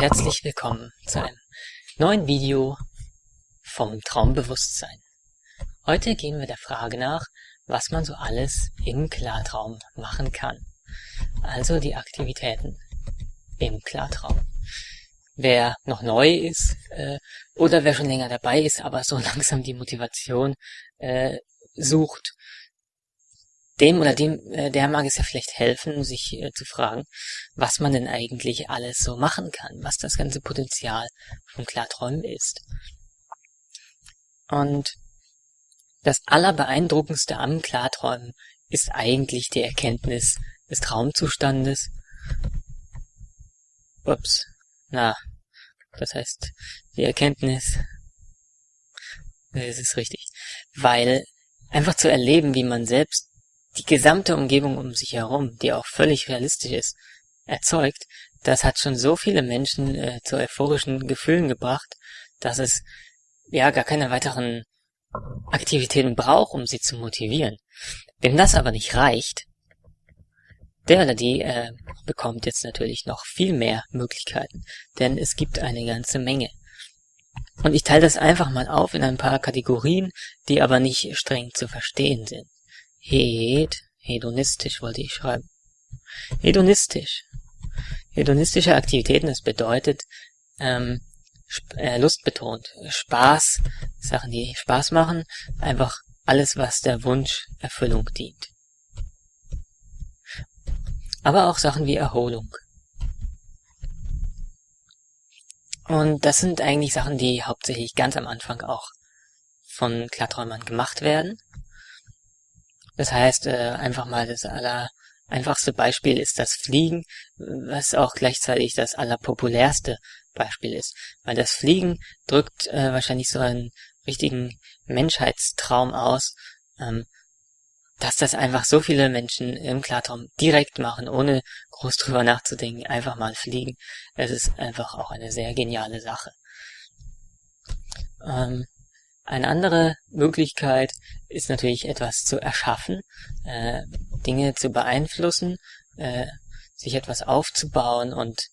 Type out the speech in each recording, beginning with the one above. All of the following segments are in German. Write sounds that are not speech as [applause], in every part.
herzlich willkommen zu einem neuen Video vom Traumbewusstsein. Heute gehen wir der Frage nach, was man so alles im Klartraum machen kann. Also die Aktivitäten im Klartraum. Wer noch neu ist äh, oder wer schon länger dabei ist, aber so [laughs] langsam die Motivation äh, sucht, dem oder dem, äh, der mag es ja vielleicht helfen, sich äh, zu fragen, was man denn eigentlich alles so machen kann, was das ganze Potenzial von Klarträumen ist. Und das Allerbeeindruckendste am Klarträumen ist eigentlich die Erkenntnis des Traumzustandes. Ups, na, das heißt, die Erkenntnis, es ist richtig, weil einfach zu erleben, wie man selbst die gesamte Umgebung um sich herum, die auch völlig realistisch ist, erzeugt, das hat schon so viele Menschen äh, zu euphorischen Gefühlen gebracht, dass es ja gar keine weiteren Aktivitäten braucht, um sie zu motivieren. Wem das aber nicht reicht, der oder die äh, bekommt jetzt natürlich noch viel mehr Möglichkeiten, denn es gibt eine ganze Menge. Und ich teile das einfach mal auf in ein paar Kategorien, die aber nicht streng zu verstehen sind. Hed, hedonistisch wollte ich schreiben. Hedonistisch. Hedonistische Aktivitäten, das bedeutet ähm, äh, lustbetont. Spaß, Sachen, die Spaß machen, einfach alles, was der Wunsch Erfüllung dient. Aber auch Sachen wie Erholung. Und das sind eigentlich Sachen, die hauptsächlich ganz am Anfang auch von Klarträumern gemacht werden. Das heißt, äh, einfach mal das aller einfachste Beispiel ist das Fliegen, was auch gleichzeitig das allerpopulärste Beispiel ist. Weil das Fliegen drückt äh, wahrscheinlich so einen richtigen Menschheitstraum aus, ähm, dass das einfach so viele Menschen im Klartraum direkt machen, ohne groß drüber nachzudenken, einfach mal fliegen. Es ist einfach auch eine sehr geniale Sache. Ähm, eine andere Möglichkeit ist natürlich etwas zu erschaffen, äh, Dinge zu beeinflussen, äh, sich etwas aufzubauen und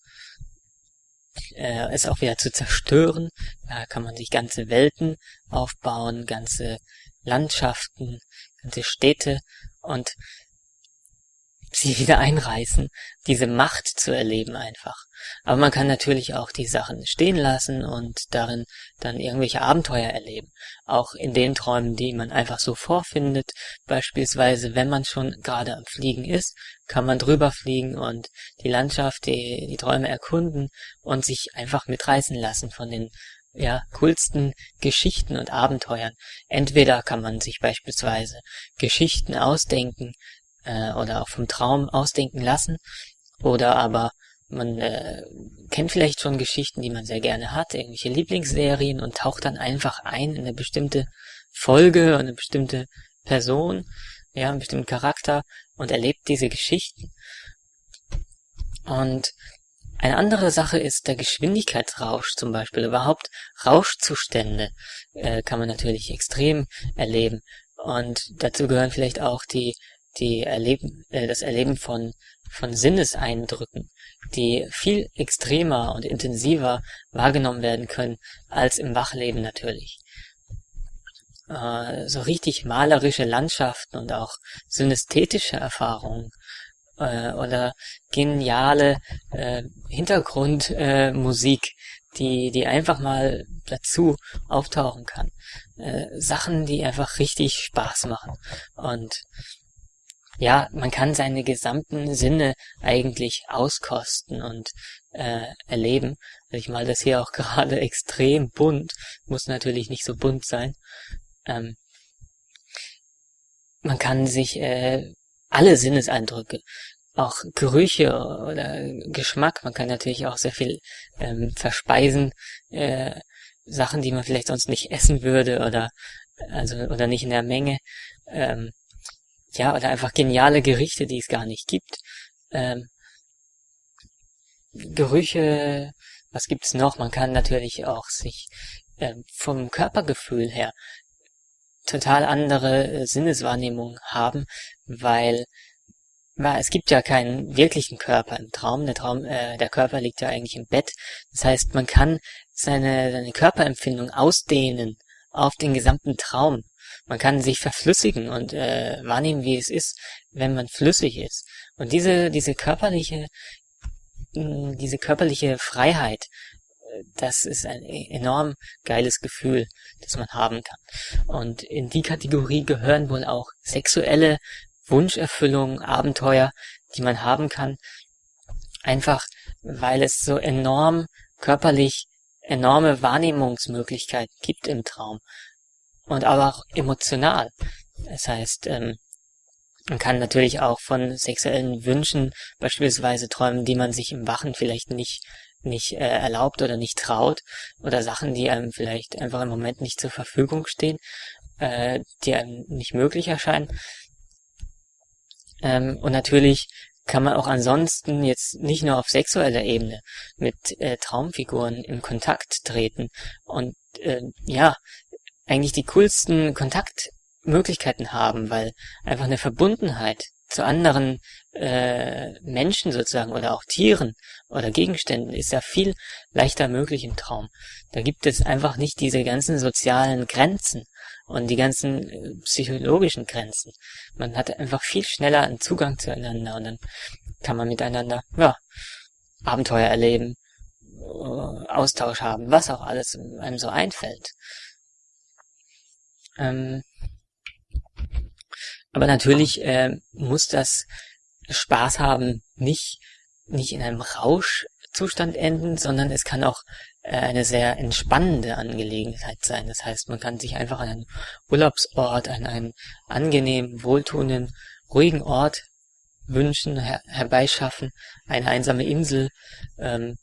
äh, es auch wieder zu zerstören. Da kann man sich ganze Welten aufbauen, ganze Landschaften, ganze Städte und sie wieder einreißen, diese Macht zu erleben einfach. Aber man kann natürlich auch die Sachen stehen lassen und darin dann irgendwelche Abenteuer erleben. Auch in den Träumen, die man einfach so vorfindet. Beispielsweise, wenn man schon gerade am Fliegen ist, kann man drüber fliegen und die Landschaft, die, die Träume erkunden und sich einfach mitreißen lassen von den ja, coolsten Geschichten und Abenteuern. Entweder kann man sich beispielsweise Geschichten ausdenken, äh, oder auch vom Traum ausdenken lassen. Oder aber man äh, kennt vielleicht schon Geschichten, die man sehr gerne hat, irgendwelche Lieblingsserien und taucht dann einfach ein in eine bestimmte Folge, eine bestimmte Person, ja, einen bestimmten Charakter und erlebt diese Geschichten. Und eine andere Sache ist der Geschwindigkeitsrausch zum Beispiel. Überhaupt Rauschzustände äh, kann man natürlich extrem erleben. Und dazu gehören vielleicht auch die die Erleben, äh, das Erleben von, von Sinneseindrücken, die viel extremer und intensiver wahrgenommen werden können als im Wachleben natürlich. Äh, so richtig malerische Landschaften und auch synästhetische Erfahrungen äh, oder geniale äh, Hintergrundmusik, äh, die, die einfach mal dazu auftauchen kann. Äh, Sachen, die einfach richtig Spaß machen. Und ja, man kann seine gesamten Sinne eigentlich auskosten und äh, erleben. Also ich mal das hier auch [laughs] gerade extrem bunt, muss natürlich nicht so bunt sein. Ähm, man kann sich äh, alle Sinneseindrücke, auch Gerüche oder Geschmack, man kann natürlich auch sehr viel ähm, verspeisen, äh, Sachen, die man vielleicht sonst nicht essen würde oder also oder nicht in der Menge. Ähm, ja, oder einfach geniale Gerichte, die es gar nicht gibt. Ähm, Gerüche, was gibt's noch? Man kann natürlich auch sich ähm, vom Körpergefühl her total andere äh, Sinneswahrnehmung haben, weil weil es gibt ja keinen wirklichen Körper im Traum. Der Traum, äh, der Körper liegt ja eigentlich im Bett. Das heißt, man kann seine, seine Körperempfindung ausdehnen auf den gesamten Traum. Man kann sich verflüssigen und äh, wahrnehmen, wie es ist, wenn man flüssig ist. Und diese, diese körperliche, diese körperliche Freiheit, äh, das ist ein e-, enorm geiles Gefühl, das man haben kann. Und in die Kategorie gehören wohl auch sexuelle Wunscherfüllung, Abenteuer, die man haben kann. Einfach, weil es so enorm körperlich enorme Wahrnehmungsmöglichkeiten gibt im Traum. Und aber auch emotional. Das heißt, ähm, man kann natürlich auch von sexuellen Wünschen beispielsweise träumen, die man sich im Wachen vielleicht nicht nicht äh, erlaubt oder nicht traut oder Sachen, die einem vielleicht einfach im Moment nicht zur Verfügung stehen, äh, die einem nicht möglich erscheinen. Ähm, und natürlich kann man auch ansonsten jetzt nicht nur auf sexueller Ebene mit äh, Traumfiguren in Kontakt treten und äh, ja, eigentlich die coolsten Kontaktmöglichkeiten haben, weil einfach eine Verbundenheit zu anderen äh, Menschen sozusagen oder auch Tieren oder Gegenständen ist ja viel leichter möglich im Traum. Da gibt es einfach nicht diese ganzen sozialen Grenzen und die ganzen äh, psychologischen Grenzen. Man hat einfach viel schneller einen Zugang zueinander und dann kann man miteinander, ja, Abenteuer erleben, äh, Austausch haben, was auch alles einem so einfällt. Ähm, aber natürlich äh, muss das Spaß haben nicht, nicht in einem Rauschzustand enden, sondern es kann auch äh, eine sehr entspannende Angelegenheit sein. Das heißt, man kann sich einfach an einen Urlaubsort, an einen angenehmen, wohltuenden, ruhigen Ort wünschen, her herbeischaffen, eine einsame Insel ähm,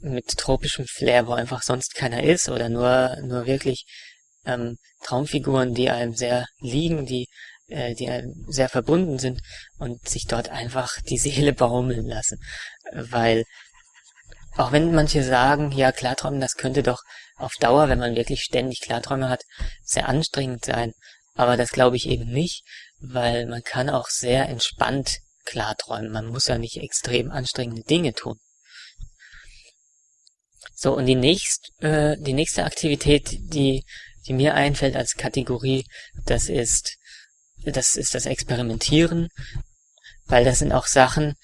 mit tropischem Flair, wo einfach sonst keiner ist oder nur nur wirklich ähm, Traumfiguren, die einem sehr liegen, die äh, die sehr verbunden sind und sich dort einfach die Seele [laughs] baumeln lassen. Weil auch wenn manche sagen, ja, Klarträumen, das könnte doch auf Dauer, wenn man wirklich ständig Klarträume hat, sehr anstrengend sein. Aber das glaube ich eben nicht, weil man kann auch sehr entspannt klarträumen. Man muss ja nicht extrem anstrengende Dinge tun. So, und die, nächst, äh, die nächste Aktivität, die, die mir einfällt als Kategorie, das ist das ist das Experimentieren, weil das sind auch Sachen,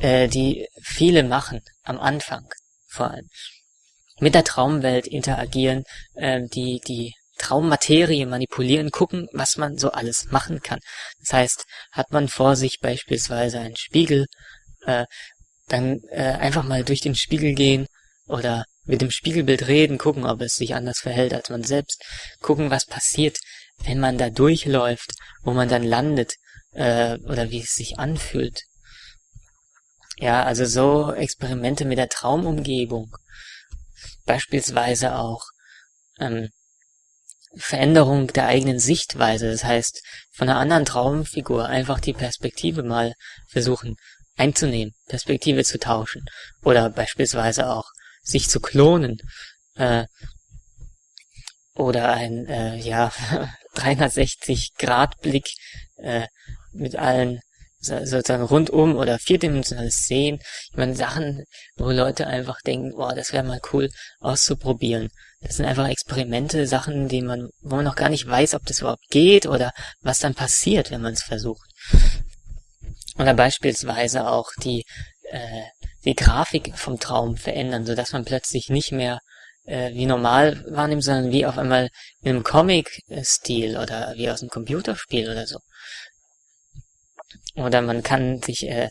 äh, die viele machen am Anfang vor allem. Mit der Traumwelt interagieren, äh, die die Traummaterie manipulieren, gucken, was man so alles machen kann. Das heißt, hat man vor sich beispielsweise einen Spiegel, äh, dann äh, einfach mal durch den Spiegel gehen oder mit dem Spiegelbild reden, gucken, ob es sich anders verhält als man selbst, gucken, was passiert, wenn man da durchläuft, wo man dann landet, äh, oder wie es sich anfühlt. Ja, also so Experimente mit der Traumumgebung. Beispielsweise auch ähm, Veränderung der eigenen Sichtweise. Das heißt, von einer anderen Traumfigur einfach die Perspektive mal versuchen einzunehmen, Perspektive zu tauschen. Oder beispielsweise auch sich zu klonen. Äh, oder ein, äh, ja, [laughs] 360-Grad-Blick äh, mit allen sozusagen rundum oder vierdimensionales Sehen. Ich meine, Sachen, wo Leute einfach denken, boah, das wäre mal cool auszuprobieren. Das sind einfach Experimente, Sachen, die man, wo man noch gar nicht weiß, ob das überhaupt geht oder was dann passiert, wenn man es versucht. Oder beispielsweise auch die, äh, die Grafik vom Traum verändern, so dass man plötzlich nicht mehr äh, wie normal wahrnimmt, sondern wie auf einmal in einem Comic-Stil oder wie aus einem Computerspiel oder so. Oder man kann sich äh,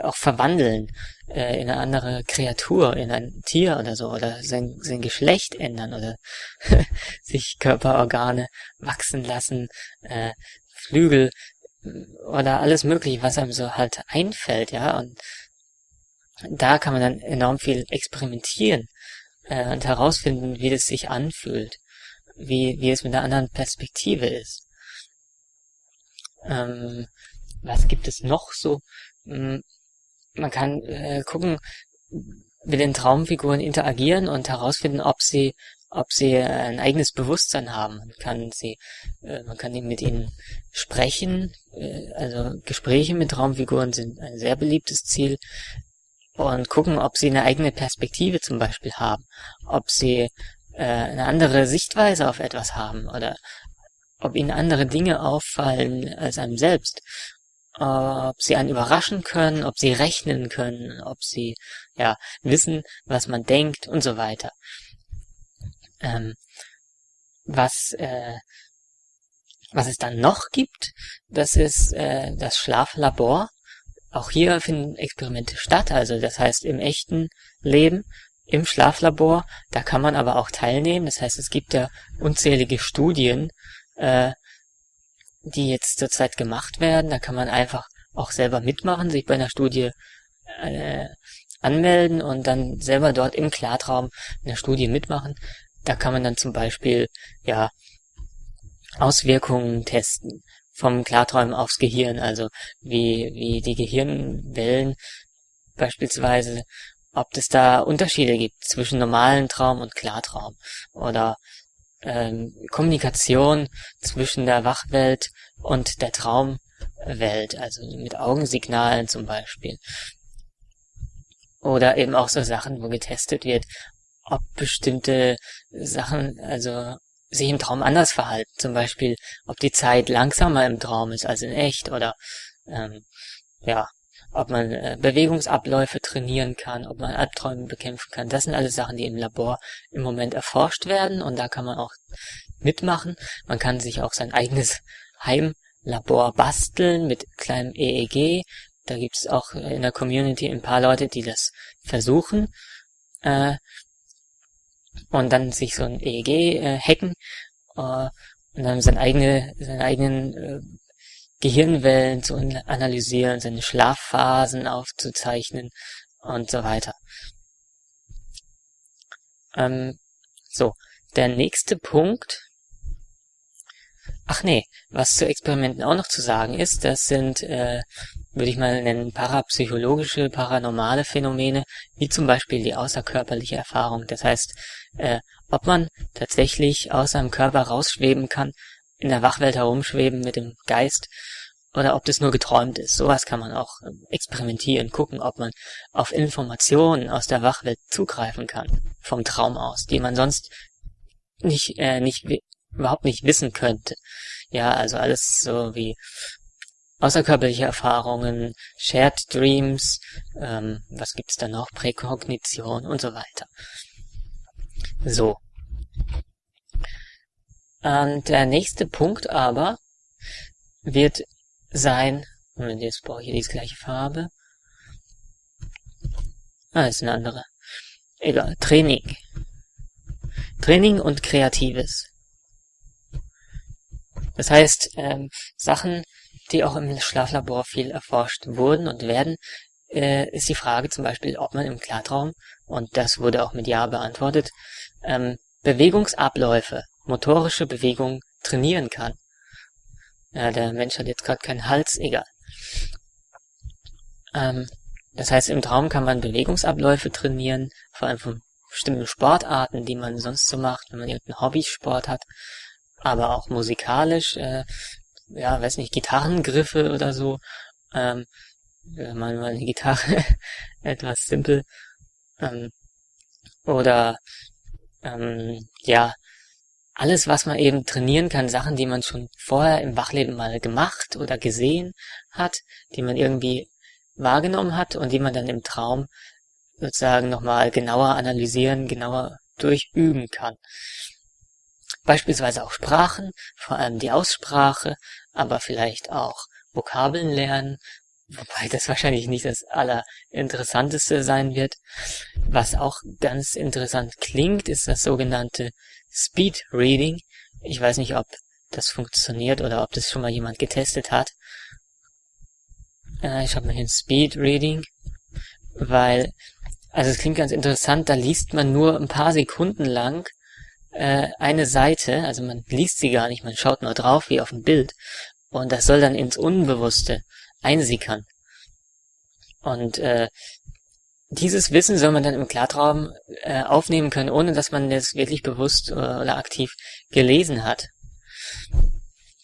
auch verwandeln äh, in eine andere Kreatur, in ein Tier oder so, oder sein, sein Geschlecht ändern oder [laughs] sich Körperorgane wachsen lassen, äh, Flügel oder alles mögliche, was einem so halt einfällt, ja, und da kann man dann enorm viel experimentieren äh, und herausfinden, wie das sich anfühlt, wie, wie es mit einer anderen Perspektive ist. Ähm, was gibt es noch so? Hm, man kann äh, gucken, mit den Traumfiguren interagieren und herausfinden, ob sie ob sie ein eigenes Bewusstsein haben. Man kann sie, äh, man kann mit ihnen sprechen, äh, also Gespräche mit Traumfiguren sind ein sehr beliebtes Ziel und gucken, ob sie eine eigene Perspektive zum Beispiel haben, ob sie äh, eine andere Sichtweise auf etwas haben oder ob ihnen andere Dinge auffallen als einem selbst, ob sie einen überraschen können, ob sie rechnen können, ob sie ja wissen, was man denkt und so weiter. Ähm, was äh, was es dann noch gibt, das ist äh, das Schlaflabor. Auch hier finden Experimente statt, also das heißt im echten Leben, im Schlaflabor, da kann man aber auch teilnehmen. Das heißt, es gibt ja unzählige Studien, äh, die jetzt zurzeit gemacht werden. Da kann man einfach auch selber mitmachen, sich bei einer Studie äh, anmelden und dann selber dort im Klartraum in der Studie mitmachen. Da kann man dann zum Beispiel ja Auswirkungen testen vom Klarträumen aufs Gehirn, also wie, wie die Gehirnwellen beispielsweise, ob es da Unterschiede gibt zwischen normalen Traum und Klartraum oder ähm, Kommunikation zwischen der Wachwelt und der Traumwelt, also mit Augensignalen zum Beispiel. Oder eben auch so Sachen, wo getestet wird, ob bestimmte Sachen, also sich im Traum anders verhalten. Zum Beispiel, ob die Zeit langsamer im Traum ist als in echt oder ähm, ja, ob man äh, Bewegungsabläufe trainieren kann, ob man Albträume bekämpfen kann. Das sind alles Sachen, die im Labor im Moment erforscht werden und da kann man auch mitmachen. Man kann sich auch sein eigenes Heimlabor basteln mit kleinem EEG. Da gibt es auch in der Community ein paar Leute, die das versuchen. Äh, und dann sich so ein EEG äh, hacken äh, und dann seine eigene, seine eigenen äh, Gehirnwellen zu analysieren, seine Schlafphasen aufzuzeichnen und so weiter. Ähm, so, der nächste Punkt. Ach nee, was zu Experimenten auch noch zu sagen ist, das sind äh, würde ich mal nennen, parapsychologische, paranormale Phänomene, wie zum Beispiel die außerkörperliche Erfahrung. Das heißt, äh, ob man tatsächlich aus seinem Körper rausschweben kann, in der Wachwelt herumschweben mit dem Geist, oder ob das nur geträumt ist. Sowas kann man auch äh, experimentieren, gucken, ob man auf Informationen aus der Wachwelt zugreifen kann, vom Traum aus, die man sonst nicht, äh, nicht, überhaupt nicht wissen könnte. Ja, also alles so wie außerkörperliche Erfahrungen, Shared Dreams, ähm, was gibt's da noch, Präkognition und so weiter. So. Und der nächste Punkt aber wird sein, Moment, jetzt brauche ich hier die gleiche Farbe. Ah, ist eine andere. Egal, Training. Training und Kreatives. Das heißt, ähm, Sachen, die auch im Schlaflabor viel erforscht wurden und werden, äh, ist die Frage zum Beispiel, ob man im Klartraum, und das wurde auch mit Ja beantwortet, ähm, Bewegungsabläufe, motorische Bewegung trainieren kann. Ja, der Mensch hat jetzt gerade keinen Hals, egal. Ähm, das heißt, im Traum kann man Bewegungsabläufe trainieren, vor allem von bestimmten Sportarten, die man sonst so macht, wenn man irgendeinen Hobbysport hat, aber auch musikalisch äh, ja, weiß nicht, Gitarrengriffe oder so. Ähm, man mal eine Gitarre [laughs] etwas simpel. Ähm, oder ähm, ja, alles, was man eben trainieren kann, Sachen, die man schon vorher im Wachleben mal gemacht oder gesehen hat, die man irgendwie wahrgenommen hat und die man dann im Traum sozusagen nochmal genauer analysieren, genauer durchüben kann. Beispielsweise auch Sprachen, vor allem die Aussprache, aber vielleicht auch Vokabeln lernen, wobei das wahrscheinlich nicht das Allerinteressanteste sein wird. Was auch ganz interessant klingt, ist das sogenannte Speed Reading. Ich weiß nicht, ob das funktioniert oder ob das schon mal jemand getestet hat. Äh, ich habe mal ein Speed Reading, weil, also es klingt ganz interessant, da liest man nur ein paar Sekunden lang äh, eine Seite, also man liest sie gar nicht, man schaut nur drauf wie auf ein Bild und das soll dann ins Unbewusste einsickern. Und äh, dieses Wissen soll man dann im Klartraum äh, aufnehmen können, ohne dass man das wirklich bewusst äh, oder aktiv gelesen hat.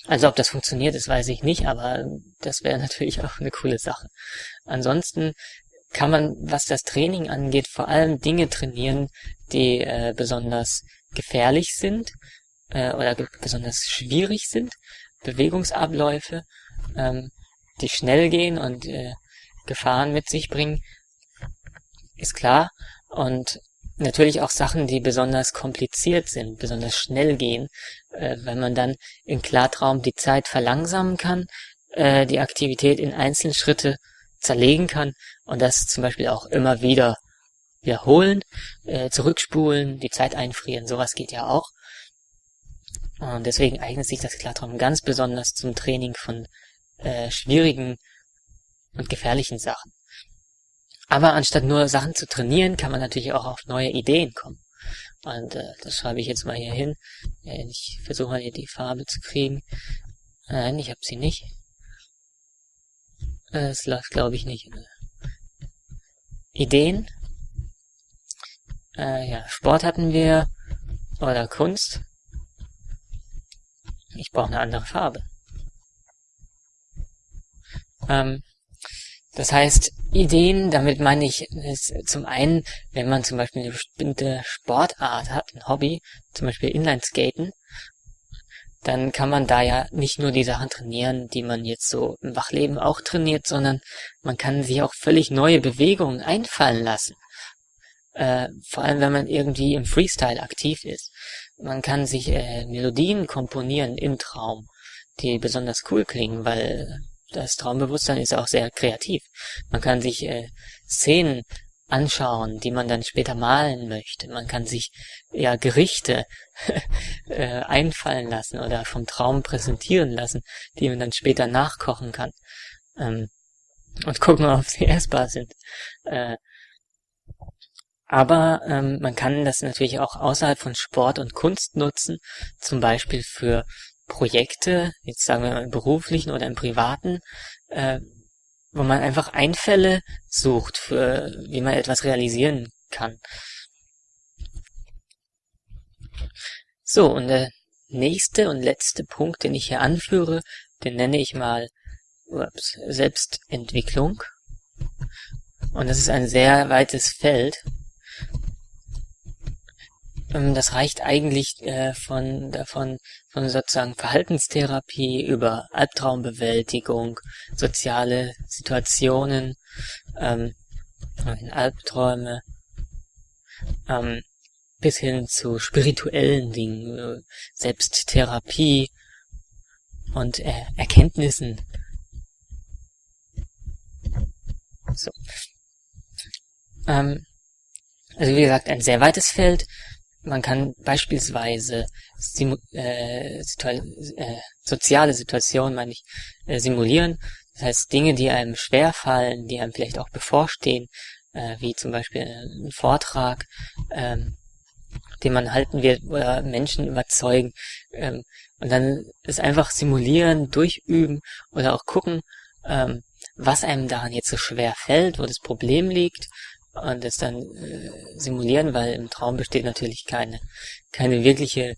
Also ob das funktioniert, das weiß ich nicht, aber das wäre [laughs] natürlich auch eine coole Sache. Ansonsten kann man, was das Training angeht, vor allem Dinge trainieren, die äh, besonders gefährlich sind äh, oder ge besonders schwierig sind, Bewegungsabläufe, ähm, die schnell gehen und äh, Gefahren mit sich bringen, ist klar. Und natürlich auch Sachen, die besonders kompliziert sind, besonders schnell gehen, äh, wenn man dann im Klartraum die Zeit verlangsamen kann, äh, die Aktivität in einzelne Schritte zerlegen kann und das zum Beispiel auch immer wieder wiederholen, äh, zurückspulen, die Zeit einfrieren, sowas geht ja auch. Und deswegen eignet sich das Klartraum ganz besonders zum Training von äh, schwierigen und gefährlichen Sachen. Aber anstatt nur Sachen zu trainieren, kann man natürlich auch auf neue Ideen kommen. Und äh, das schreibe ich jetzt mal hier hin. Äh, ich versuche mal hier die Farbe zu kriegen. Nein, ich habe sie nicht. Äh, es läuft, glaube ich, nicht. Ideen. Äh, ja, Sport hatten wir. Oder Kunst. Ich brauche eine andere Farbe. Ähm, das heißt, Ideen, damit meine ich zum einen, wenn man zum Beispiel eine bestimmte Sportart hat, ein Hobby, zum Beispiel Inlineskaten, dann kann man da ja nicht nur die Sachen trainieren, die man jetzt so im Wachleben auch trainiert, sondern man kann sich auch völlig neue Bewegungen einfallen lassen. Äh, vor allem, wenn man irgendwie im Freestyle aktiv ist. Man kann sich äh, Melodien komponieren im Traum, die besonders cool klingen, weil das Traumbewusstsein ist auch sehr kreativ. Man kann sich äh, Szenen anschauen, die man dann später malen möchte. Man kann sich ja Gerichte [laughs] äh, einfallen lassen oder vom Traum präsentieren lassen, die man dann später nachkochen kann. Ähm, und gucken, ob sie essbar sind. Äh, aber ähm, man kann das natürlich auch außerhalb von Sport und Kunst nutzen, zum Beispiel für Projekte, jetzt sagen wir mal im beruflichen oder im privaten, äh, wo man einfach Einfälle sucht, für wie man etwas realisieren kann. So, und der nächste und letzte Punkt, den ich hier anführe, den nenne ich mal ups, Selbstentwicklung. Und das ist ein sehr weites Feld. Ähm, das reicht eigentlich äh, von davon von sozusagen Verhaltenstherapie über Albtraumbewältigung, soziale Situationen, ähm, Albträume, ähm, bis hin zu spirituellen Dingen, äh, Selbsttherapie und äh, Erkenntnissen. So. Ähm, also wie gesagt, ein sehr weites Feld. Man kann beispielsweise simu äh, situa äh, soziale Situationen, meine ich, äh, simulieren. Das heißt, Dinge, die einem schwer fallen, die einem vielleicht auch bevorstehen, äh, wie zum Beispiel ein Vortrag, ähm, den man halten wird oder Menschen überzeugen. Ähm, und dann ist einfach simulieren, durchüben oder auch gucken, ähm, was einem daran jetzt so schwer fällt, wo das Problem liegt und es dann äh, simulieren, weil im Traum besteht natürlich keine, keine wirkliche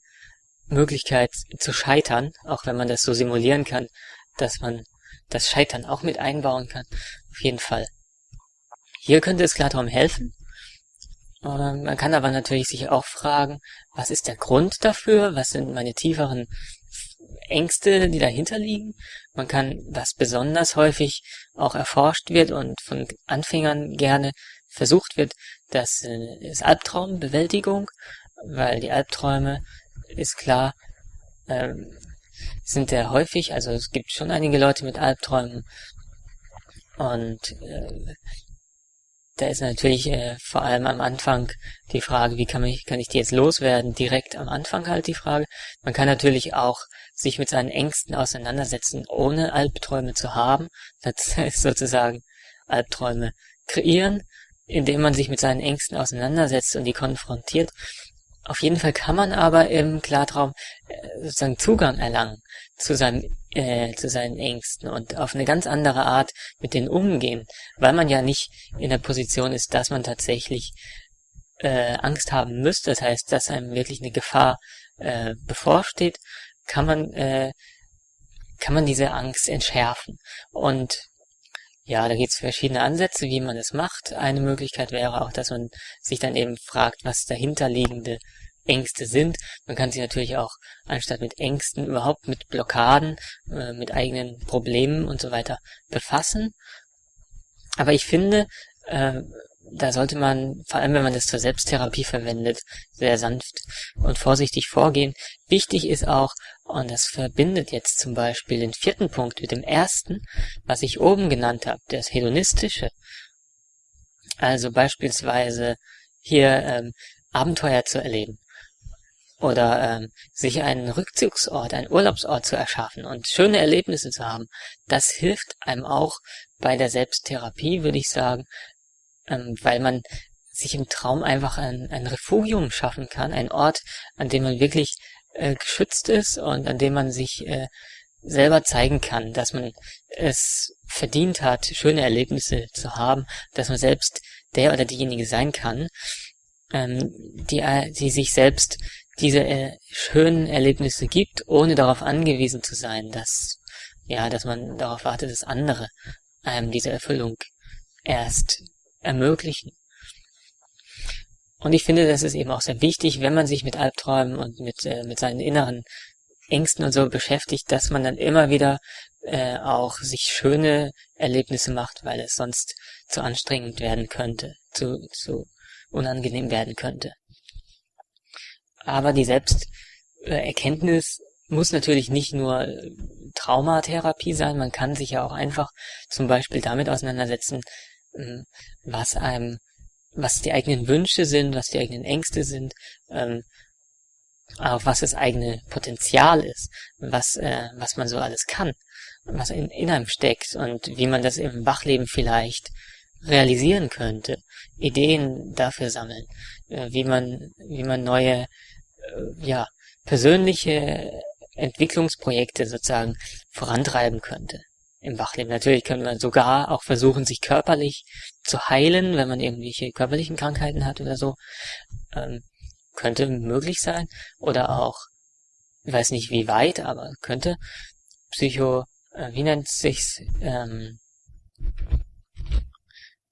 Möglichkeit zu scheitern, auch wenn man das so simulieren kann, dass man das Scheitern auch mit einbauen kann. Auf jeden Fall. Hier könnte es Klartraum helfen. Ähm, man kann aber natürlich sich auch fragen, was ist der Grund dafür? Was sind meine tieferen Ängste, die dahinter liegen? Man kann, was besonders häufig auch erforscht wird und von Anfängern gerne versucht wird, das äh, ist Albtraumbewältigung, weil die Albträume, ist klar, ähm, sind sehr häufig, also es gibt schon einige Leute mit Albträumen und äh, da ist natürlich äh, vor allem am Anfang die Frage, wie kann, ich, kann ich die jetzt loswerden? Direkt am Anfang halt die Frage. Man kann natürlich auch sich mit seinen Ängsten auseinandersetzen, ohne Albträume zu haben. [laughs] Das heißt sozusagen Albträume kreieren indem man sich mit seinen Ängsten auseinandersetzt und die konfrontiert. Auf jeden Fall kann man aber im Klartraum äh, sozusagen Zugang erlangen zu, seinem, äh, zu seinen Ängsten und auf eine ganz andere Art mit denen umgehen, weil man ja nicht in der Position ist, dass man tatsächlich äh, Angst haben müsste. Das heißt, dass einem wirklich eine Gefahr äh, bevorsteht, kann man äh, kann man diese Angst entschärfen. Und ja, da gibt es verschiedene Ansätze, wie man das macht. Eine Möglichkeit wäre auch, dass man sich dann eben fragt, was dahinterliegende Ängste sind. Man kann sich natürlich auch, anstatt mit Ängsten, überhaupt mit Blockaden, äh, mit eigenen Problemen und so weiter befassen. Aber ich finde, äh, da sollte man, vor allem wenn man das zur Selbsttherapie verwendet, sehr sanft und vorsichtig vorgehen. Wichtig ist auch, und das verbindet jetzt zum Beispiel den vierten Punkt mit dem ersten, was ich oben genannt habe, das Hedonistische. Also beispielsweise hier ähm, Abenteuer zu erleben oder ähm, sich einen Rückzugsort, einen Urlaubsort zu erschaffen und schöne Erlebnisse zu haben, das hilft einem auch bei der Selbsttherapie, würde ich sagen, ähm, weil man sich im Traum einfach ein, ein Refugium schaffen kann, ein Ort, an dem man wirklich äh, geschützt ist und an dem man sich äh, selber zeigen kann, dass man es verdient hat, schöne Erlebnisse zu haben, dass man selbst der oder diejenige sein kann, ähm, die, äh, die sich selbst diese äh, schönen Erlebnisse gibt, ohne darauf angewiesen zu sein, dass ja, dass man darauf wartet, dass andere einem diese Erfüllung erst ermöglichen. Und ich finde, das ist eben auch sehr wichtig, wenn man sich mit Albträumen und mit, äh, mit seinen inneren Ängsten und so beschäftigt, dass man dann immer wieder äh, auch sich schöne Erlebnisse macht, weil es sonst zu anstrengend werden könnte, zu, zu unangenehm werden könnte. Aber die Selbsterkenntnis muss natürlich nicht nur Traumatherapie sein, man kann sich ja auch einfach zum Beispiel damit auseinandersetzen, was einem, was die eigenen Wünsche sind, was die eigenen Ängste sind, ähm, auch was das eigene Potenzial ist, was, äh, was man so alles kann, was in, in einem steckt und wie man das im Wachleben vielleicht realisieren könnte, Ideen dafür sammeln, äh, wie man, wie man neue, äh, ja, persönliche Entwicklungsprojekte sozusagen vorantreiben könnte im Wachleben. Natürlich könnte man sogar auch versuchen, sich körperlich zu heilen, wenn man irgendwelche körperlichen Krankheiten hat oder so. Ähm, könnte möglich sein. Oder auch, ich weiß nicht wie weit, aber könnte Psycho, äh, wie nennt sich's, ähm,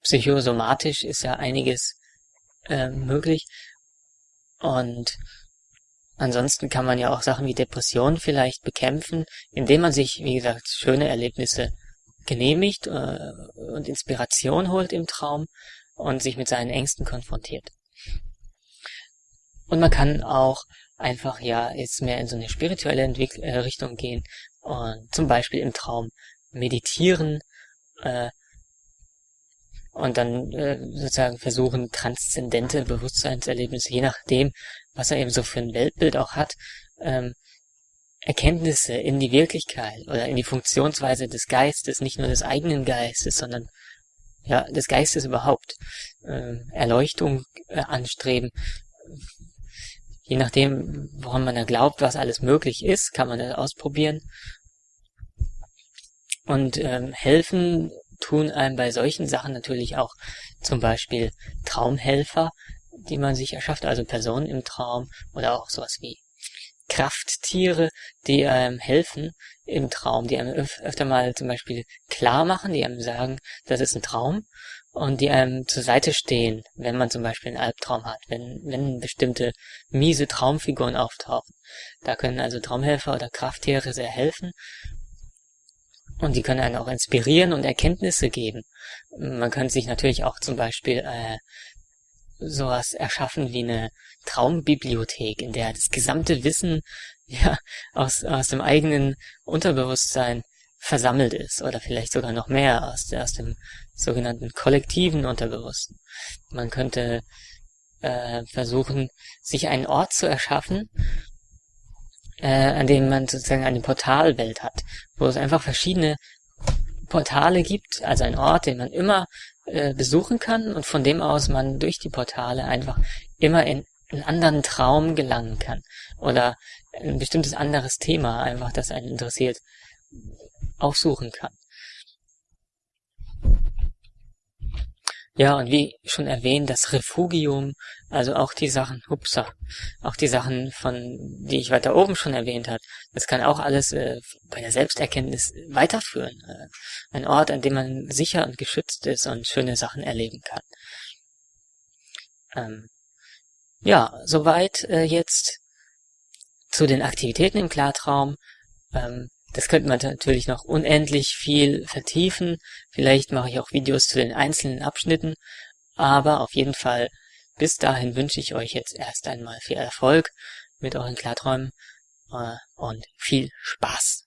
psychosomatisch ist ja einiges äh, möglich. Und Ansonsten kann man ja auch Sachen wie Depressionen vielleicht bekämpfen, indem man sich, wie gesagt, schöne Erlebnisse genehmigt äh, und Inspiration holt im Traum und sich mit seinen Ängsten konfrontiert. Und man kann auch einfach ja jetzt mehr in so eine spirituelle Entwick äh, Richtung gehen und zum Beispiel im Traum meditieren äh, und dann äh, sozusagen versuchen, transzendente Bewusstseinserlebnisse, je nachdem, was er eben so für ein Weltbild auch hat, ähm, Erkenntnisse in die Wirklichkeit oder in die Funktionsweise des Geistes, nicht nur des eigenen Geistes, sondern ja, des Geistes überhaupt, äh, Erleuchtung äh, anstreben. Je nachdem, woran man da glaubt, was alles möglich ist, kann man das ausprobieren. Und ähm, helfen tun einem bei solchen Sachen natürlich auch zum Beispiel Traumhelfer, die man sich erschafft, also Personen im Traum oder auch sowas wie Krafttiere, die einem helfen im Traum, die einem öf öfter mal zum Beispiel klar machen, die einem sagen, das ist ein Traum und die einem zur Seite stehen, wenn man zum Beispiel einen Albtraum hat, wenn, wenn bestimmte miese Traumfiguren auftauchen. Da können also Traumhelfer oder Krafttiere sehr helfen und die können einen auch inspirieren und Erkenntnisse geben. Man kann sich natürlich auch zum Beispiel äh, sowas erschaffen wie eine Traumbibliothek, in der das gesamte Wissen [laughs] ja aus, aus dem eigenen Unterbewusstsein versammelt ist oder vielleicht sogar noch mehr aus, aus dem sogenannten kollektiven Unterbewussten. Man könnte äh, versuchen, sich einen Ort zu erschaffen, äh, an dem man sozusagen eine Portalwelt hat, wo es einfach verschiedene Portale gibt, also ein Ort, den man immer äh, besuchen kann und von dem aus man durch die Portale einfach immer in einen anderen Traum gelangen kann oder ein bestimmtes anderes Thema einfach, das einen interessiert, aufsuchen kann. Ja, und wie schon erwähnt, das Refugium, also auch die Sachen, hupsa, auch die Sachen von, die ich weiter oben schon erwähnt habe, das kann auch alles äh, bei der Selbsterkenntnis weiterführen. Äh, ein Ort, an dem man sicher und geschützt ist und schöne Sachen erleben kann. Ähm, ja, soweit äh, jetzt zu den Aktivitäten im Klartraum. Ähm, das könnte man natürlich noch unendlich viel vertiefen. Vielleicht mache ich auch Videos zu den einzelnen Abschnitten. Aber auf jeden Fall, bis dahin wünsche ich euch jetzt erst einmal viel Erfolg mit euren Klarträumen äh, und viel Spaß.